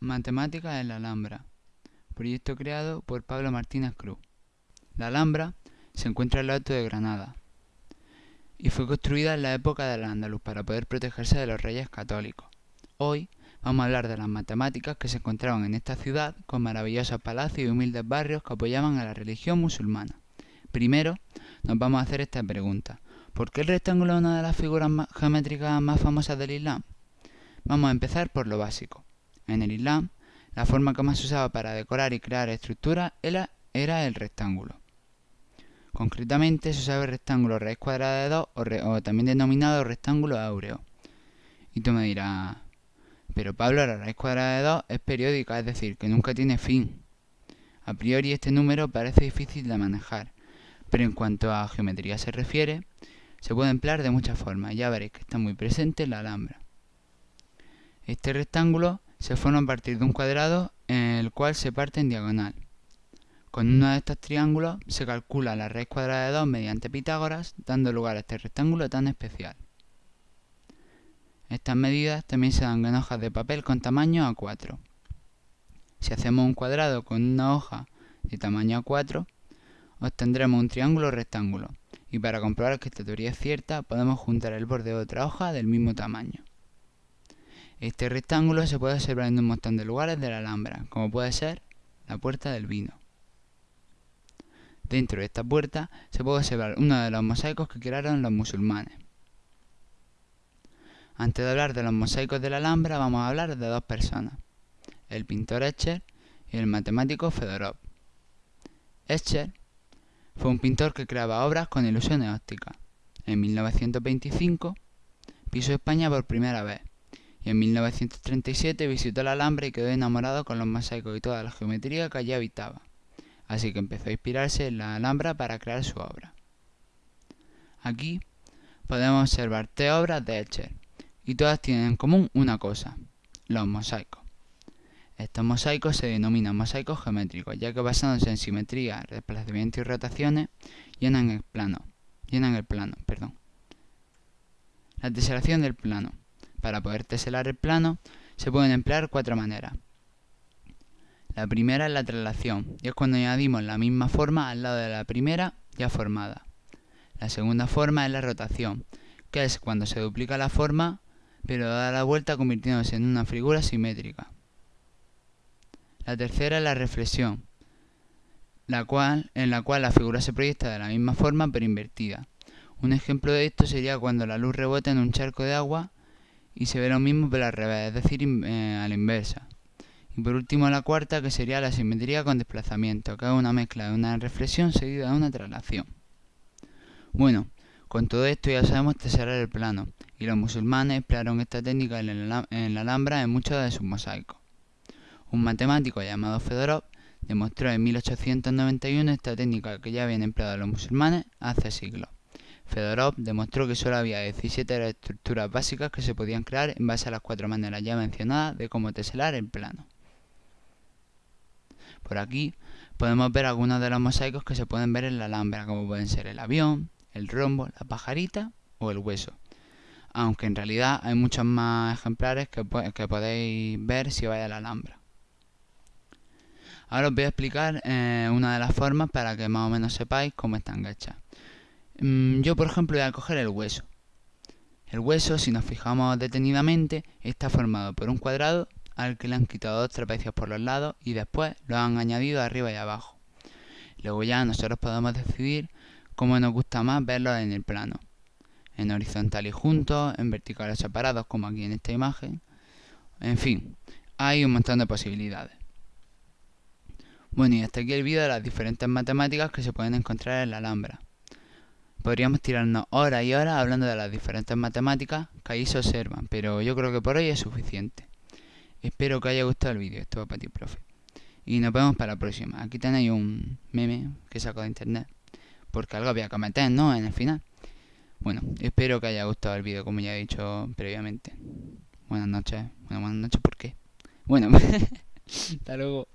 Matemáticas en la Alhambra, proyecto creado por Pablo Martínez Cruz. La Alhambra se encuentra en el alto de Granada y fue construida en la época del Andaluz para poder protegerse de los reyes católicos. Hoy vamos a hablar de las matemáticas que se encontraban en esta ciudad con maravillosos palacios y humildes barrios que apoyaban a la religión musulmana. Primero, nos vamos a hacer esta pregunta. ¿Por qué el rectángulo es una de las figuras geométricas más famosas del Islam? Vamos a empezar por lo básico. En el Islam, la forma que más se usaba para decorar y crear estructuras era, el rectángulo. Concretamente se usaba el rectángulo raíz cuadrada de 2 o, también denominado rectángulo áureo. Y tú me dirás, pero Pablo, la raíz cuadrada de 2 es periódica, es decir, que nunca tiene fin. A priori este número parece difícil de manejar, pero en cuanto a geometría se refiere, se puede emplear de muchas formas, ya veréis que está muy presente en la Alhambra. Este rectángulo se forma a partir de un cuadrado en el cual se parte en diagonal. Con uno de estos triángulos se calcula la raíz cuadrada de 2 mediante Pitágoras, dando lugar a este rectángulo tan especial. Estas medidas también se dan en hojas de papel con tamaño A4. Si hacemos un cuadrado con una hoja de tamaño A4, obtendremos un triángulo rectángulo, y para comprobar que esta teoría es cierta, podemos juntar el borde de otra hoja del mismo tamaño. Este rectángulo se puede observar en un montón de lugares de la Alhambra, como puede ser la Puerta del Vino. Dentro de esta puerta se puede observar uno de los mosaicos que crearon los musulmanes. Antes de hablar de los mosaicos de la Alhambra, vamos a hablar de dos personas, el pintor Escher y el matemático Fedorov. Escher fue un pintor que creaba obras con ilusiones ópticas. En 1925 pisó España por primera vez en 1937 visitó la Alhambra y quedó enamorado con los mosaicos y toda la geometría que allí habitaba. Así que empezó a inspirarse en la Alhambra para crear su obra. Aquí podemos observar tres obras de Escher, y todas tienen en común una cosa, los mosaicos. Estos mosaicos se denominan mosaicos geométricos, ya que basándose en simetría, desplazamiento y rotaciones, llenan el plano. Llenan el plano, perdón. La teselación del plano. Para poder teselar el plano se pueden emplear cuatro maneras. La primera es la traslación, y es cuando añadimos la misma forma al lado de la primera ya formada. La segunda forma es la rotación, que es cuando se duplica la forma, pero da la vuelta convirtiéndose en una figura simétrica. La tercera es la reflexión, la cual, en la cual la figura se proyecta de la misma forma pero invertida. Un ejemplo de esto sería cuando la luz rebota en un charco de agua y se ve lo mismo pero al revés, es decir, eh, a la inversa. Y por último la cuarta que sería la simetría con desplazamiento, que es una mezcla de una reflexión seguida de una traslación. Bueno, con todo esto ya sabemos teserar el plano, y los musulmanes emplearon esta técnica en la, Alhambra en muchos de sus mosaicos. Un matemático llamado Fedorov demostró en 1891 esta técnica que ya habían empleado los musulmanes hace siglos. Fedorov demostró que solo había 17 estructuras básicas que se podían crear en base a las cuatro maneras ya mencionadas de cómo teselar el plano. Por aquí podemos ver algunos de los mosaicos que se pueden ver en la Alhambra, como pueden ser el avión, el rombo, la pajarita o el hueso. Aunque en realidad hay muchos más ejemplares que, que podéis ver si vais a la Alhambra. Ahora os voy a explicar eh, una de las formas para que más o menos sepáis cómo están hechas. Mm, yo, por ejemplo, voy a coger el hueso. El hueso, si nos fijamos detenidamente, está formado por un cuadrado al que le han quitado dos trapecios por los lados y después lo han añadido arriba y abajo. Luego ya nosotros podemos decidir cómo nos gusta más verlo en el plano. En horizontal y juntos, en verticales separados como aquí en esta imagen. En fin, hay un montón de posibilidades. Bueno, y hasta aquí el vídeo de las diferentes matemáticas que se pueden encontrar en la Alhambra. Podríamos tirarnos horas y horas hablando de las diferentes matemáticas que ahí se observan, pero yo creo que por hoy es suficiente. Espero que haya gustado el vídeo, esto va para ti, profe. Y nos vemos para la próxima. Aquí tenéis un meme que saco de internet, porque algo había que meter, ¿no? En el final. Bueno, espero que haya gustado el vídeo, como ya he dicho previamente. Buenas noches. Bueno, buenas noches, ¿por qué? Bueno, hasta luego.